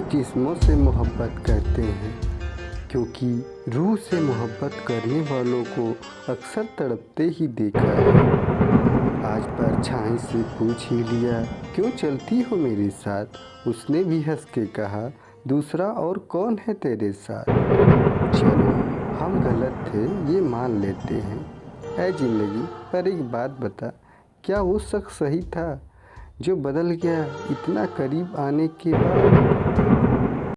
जिस्मों से मोहब्बत करते हैं, क्योंकि रूह से मोहब्बत करने वालों को अक्सर तड़पते ही देखा है। आज पर परछाई से पूछ ही लिया, क्यों चलती हो मेरे साथ? उसने भी हंस के कहा, दूसरा और कौन है तेरे साथ? चलो, हम गलत थे, ये मान लेते हैं। ऐ ज़िंदगी, पर एक बात बता, क्या वो शख्स सही था? जो बदल गया इतना करीब आने के बाद